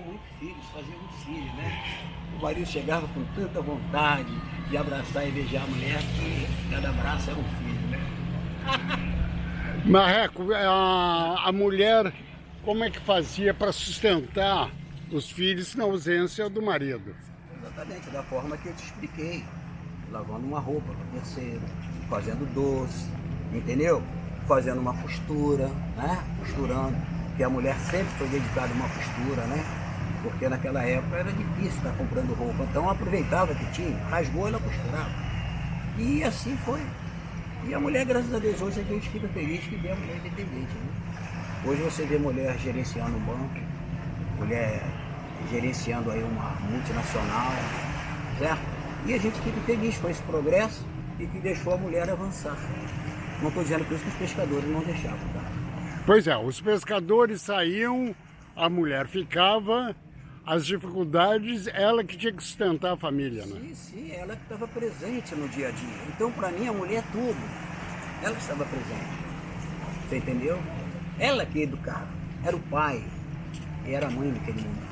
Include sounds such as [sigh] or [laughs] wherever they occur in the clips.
tinham muitos filhos, faziam muitos filhos, né? O marido chegava com tanta vontade de abraçar e beijar a mulher que cada abraço era um filho, né? [laughs] Marreco, a, a mulher, como é que fazia para sustentar os filhos na ausência do marido? Exatamente, da forma que eu te expliquei. Lavando uma roupa para terceiro, fazendo doce, entendeu? Fazendo uma costura, né? Costurando. Porque a mulher sempre foi dedicada a uma costura, né? Porque naquela época era difícil estar comprando roupa. Então aproveitava que tinha, rasgou ela costurava. E assim foi. E a mulher, graças a Deus, hoje a gente fica feliz que vê a mulher independente. Né? Hoje você vê mulher gerenciando um banco, mulher gerenciando aí uma multinacional, certo? E a gente fica feliz com esse progresso e que deixou a mulher avançar. Não estou dizendo por isso que os pescadores não deixavam, tá? Pois é, os pescadores saíam, a mulher ficava, as dificuldades, ela que tinha que sustentar a família, né? Sim, sim, ela que estava presente no dia a dia. Então, para mim, a mulher é tudo. Ela que estava presente. Você entendeu? Ela que educava. Era o pai. E era a mãe daquele mundo.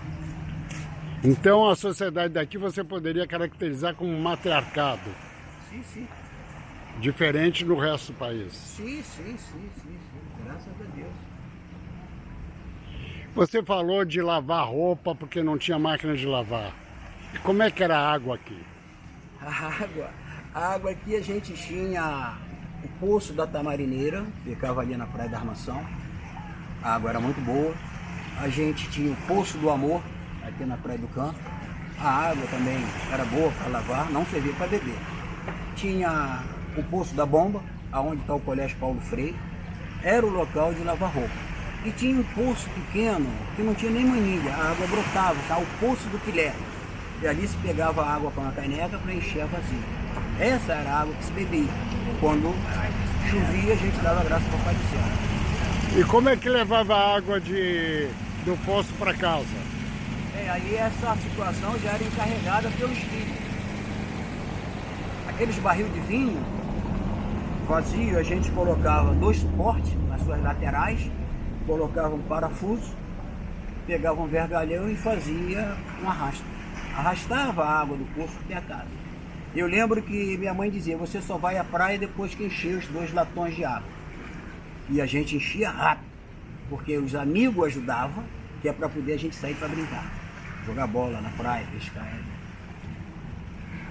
Então, a sociedade daqui você poderia caracterizar como matriarcado. Sim, sim. Diferente do resto do país. Sim, sim, sim, sim. sim. Graças a Deus. Você falou de lavar roupa porque não tinha máquina de lavar. E como é que era a água aqui? A água, a água aqui a gente tinha o poço da Tamarineira, ficava ali na Praia da Armação. A água era muito boa. A gente tinha o Poço do Amor, aqui na Praia do Canto. A água também era boa para lavar, não servia para beber. Tinha o Poço da Bomba, aonde está o Colégio Paulo Freire. Era o local de lavar roupa. E tinha um poço pequeno, que não tinha nem manilha, a água brotava, tá? o Poço do Quilé. E ali se pegava a água com a caneca para encher a vazia. Essa era a água que se bebia. Quando chovia, a gente dava graça para o Pai do Céu. E como é que levava a água de, do poço para casa? É, aí essa situação já era encarregada pelos filhos. Aqueles barril de vinho vazio, a gente colocava dois suportes nas suas laterais colocava um parafuso, pegava um vergalhão e fazia um arrasto. Arrastava a água do poço até a casa. Eu lembro que minha mãe dizia, você só vai à praia depois que encher os dois latões de água. E a gente enchia rápido, porque os amigos ajudavam, que é para poder a gente sair para brincar. Jogar bola na praia, pescar.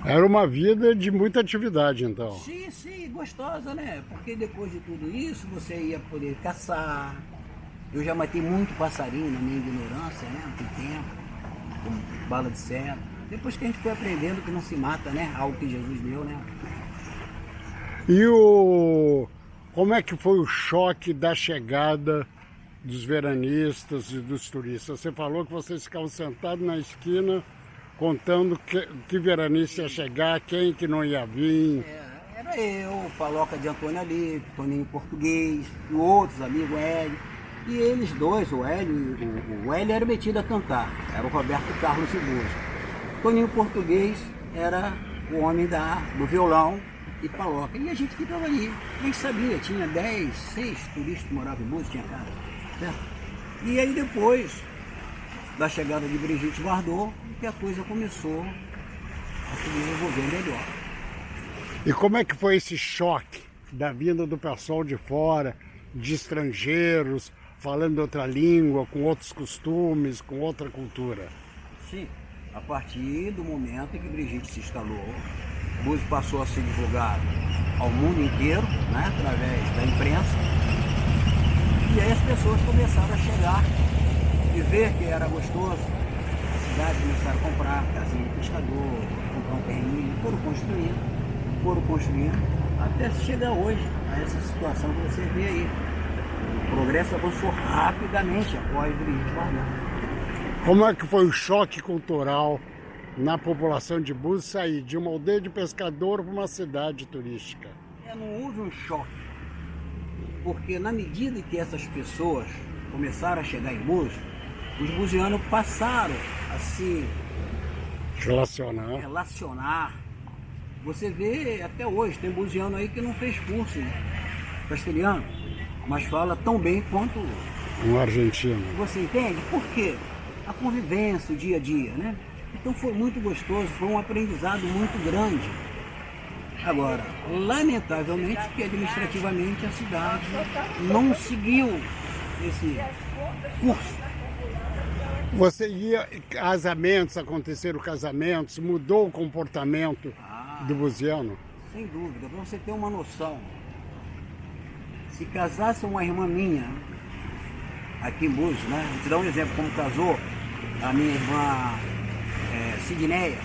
Era uma vida de muita atividade, então. Sim, sim, gostosa, né? Porque depois de tudo isso, você ia poder caçar, eu já matei muito passarinho na minha ignorância, né? Tem tempo, com bala de seta. Depois que a gente foi aprendendo que não se mata, né? Algo que Jesus deu, né? E o... Como é que foi o choque da chegada dos veranistas e dos turistas? Você falou que vocês ficavam sentados na esquina contando que, que veranista ia chegar, quem que não ia vir. É, era eu, o Paloca de Antônio ali, Toninho Português, e outros amigos, Hélio. E eles dois, o Hélio, o, o Hélio era metido a cantar, era o Roberto Carlos Ceboso. Toninho Português era o homem da, do violão e paloca. E a gente ficava ali, gente sabia, tinha 10, 6 turistas que moravam em Búzios, tinha casa, certo? E aí depois da chegada de Brigitte Bardot, que a coisa começou a se desenvolver melhor. E como é que foi esse choque da vinda do pessoal de fora, de estrangeiros, falando outra língua, com outros costumes, com outra cultura? Sim, a partir do momento em que Brigitte se instalou, Búzios passou a ser divulgado ao mundo inteiro, né, através da imprensa, e aí as pessoas começaram a chegar e ver que era gostoso, a cidade começaram a comprar casinha de pescador, comprar um terreninho, foram construindo, foram construindo, até chegar hoje a essa situação que você vê aí. O progresso avançou rapidamente após o Brigitte Bardot. Como é que foi o choque cultural na população de Búzios sair de uma aldeia de pescador para uma cidade turística? É, não houve um choque, porque na medida que essas pessoas começaram a chegar em Búzios, os buzianos passaram a se relacionar. relacionar. Você vê até hoje, tem buziano aí que não fez curso castelhano mas fala tão bem quanto um argentino. Você entende? Por quê? a convivência, o dia a dia, né? Então foi muito gostoso, foi um aprendizado muito grande. Agora, lamentavelmente que administrativamente a cidade não seguiu esse curso. Você ia, casamentos, aconteceram casamentos, mudou o comportamento Ah. do buziano? Sem dúvida, para você ter uma noção. Se casasse uma irmã minha, aqui em Búzios, né? Vou te dar um exemplo, como casou a minha irmã é, Sidneia,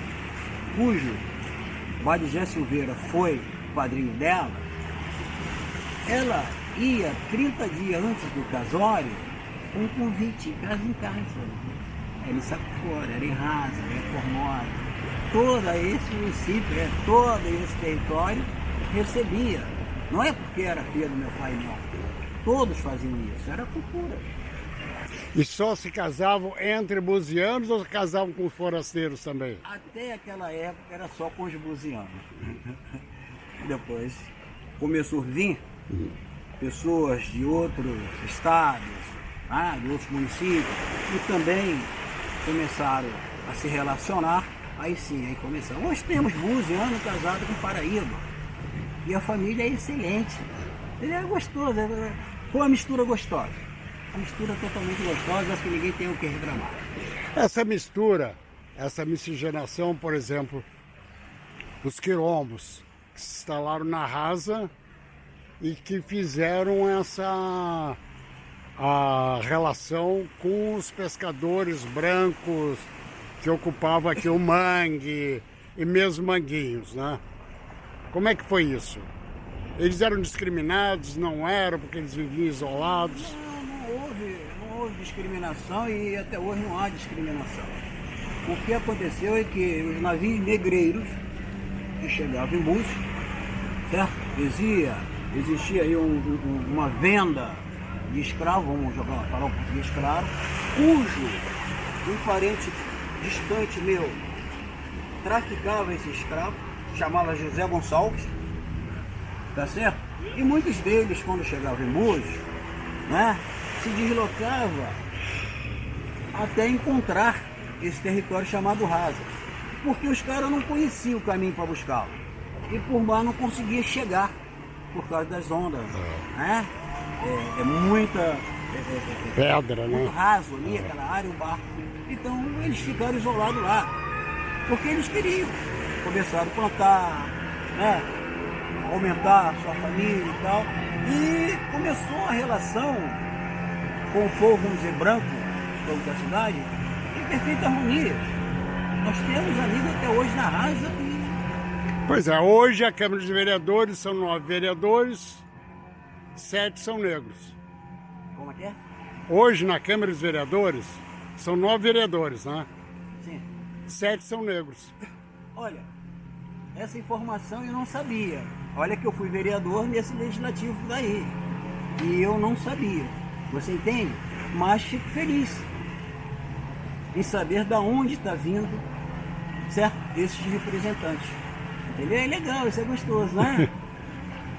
cujo Badijé Silveira foi padrinho dela, ela ia 30 dias antes do casório com um convite, casa em casa. Era em Saco Fora, era em Rasa, era em Formosa. Todo esse município, né, todo esse território recebia. Não é porque era filha do meu pai, não. Todos faziam isso, era cultura. E só se casavam entre buzianos ou casavam com forasteiros também? Até aquela época era só com os buzianos. [laughs] Depois começou a vir pessoas de outros estados, ah, de outros municípios, e também começaram a se relacionar. Aí sim, aí começaram. Hoje temos buziano casado com Paraíba. E a família é excelente. Ele é gostoso, é- foi uma mistura gostosa. Uma mistura totalmente gostosa, acho que ninguém tem o que reclamar. Essa mistura, essa miscigenação, por exemplo, os quilombos que se instalaram na rasa e que fizeram essa a relação com os pescadores brancos que ocupavam aqui o mangue e mesmo manguinhos, né? Como é que foi isso? Eles eram discriminados, não eram, porque eles viviam isolados. Não, não houve, não houve discriminação e até hoje não há discriminação. O que aconteceu é que os navios negreiros que chegavam em Búzios, certo? Existia, existia aí um- um- uma venda de escravo, vamos jogar, falar um português claro, cujo um parente distante meu traficava esse escravo, chamava José Gonçalves, tá certo? E muitos deles, quando chegavam em Búzios, né, se deslocava até encontrar esse território chamado Rasa, porque os caras não conheciam o caminho para buscá-lo e por mar não conseguia chegar por causa das ondas, né? É, é muita é, é, é, Pedra, muito né? raso ali, aquela área, o barco. Então eles ficaram isolados lá. Porque eles queriam. Começaram a plantar, né? aumentar sua família e tal. E começou a relação com o povo, vamos dizer, branco, povo da cidade, em perfeita harmonia. Nós temos amigos até hoje na rasa e Pois é, hoje a Câmara de Vereadores são nove vereadores, sete são negros. como é que é? Hoje na Câmara dos Vereadores são nove vereadores, né? Sim. Sete são negros. Olha, essa informação eu não sabia. Olha que eu fui vereador nesse legislativo daí. E eu não sabia. Você entende? Mas fico feliz em saber da onde está vindo, certo? Esses representantes. Entendeu? É legal, isso é gostoso, né? [laughs]